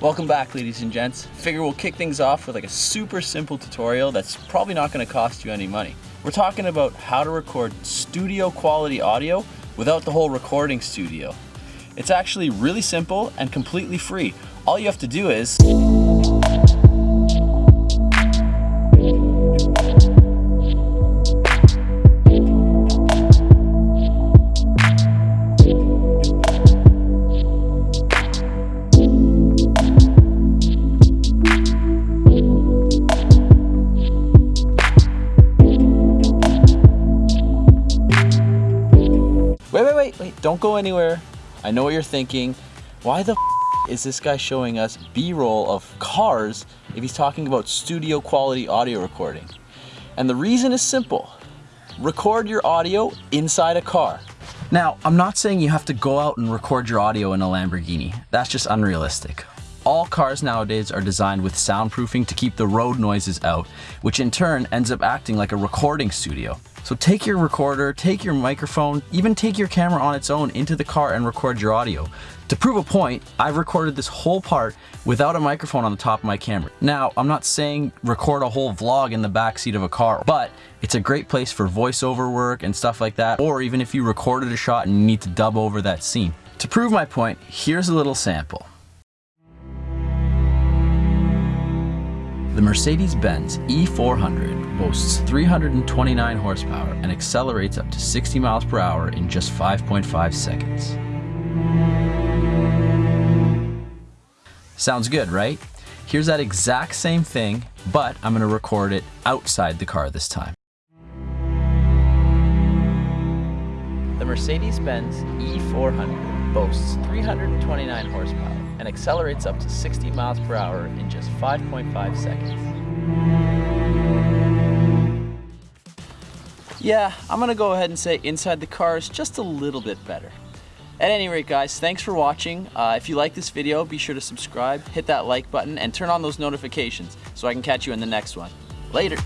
Welcome back ladies and gents. Figure we'll kick things off with like a super simple tutorial that's probably not gonna cost you any money. We're talking about how to record studio quality audio without the whole recording studio. It's actually really simple and completely free. All you have to do is wait, wait, don't go anywhere. I know what you're thinking. Why the is this guy showing us B-roll of cars if he's talking about studio quality audio recording? And the reason is simple. Record your audio inside a car. Now, I'm not saying you have to go out and record your audio in a Lamborghini. That's just unrealistic. All cars nowadays are designed with soundproofing to keep the road noises out, which in turn ends up acting like a recording studio. So take your recorder, take your microphone, even take your camera on its own into the car and record your audio. To prove a point, I've recorded this whole part without a microphone on the top of my camera. Now, I'm not saying record a whole vlog in the backseat of a car, but it's a great place for voiceover work and stuff like that, or even if you recorded a shot and you need to dub over that scene. To prove my point, here's a little sample. The Mercedes-Benz E400 boasts 329 horsepower and accelerates up to 60 miles per hour in just 5.5 seconds. Sounds good, right? Here's that exact same thing, but I'm gonna record it outside the car this time. The Mercedes-Benz E400 boasts 329 horsepower and accelerates up to 60 miles per hour in just 5.5 seconds. Yeah, I'm gonna go ahead and say inside the car is just a little bit better. At any rate guys, thanks for watching. Uh, if you like this video, be sure to subscribe, hit that like button, and turn on those notifications so I can catch you in the next one. Later!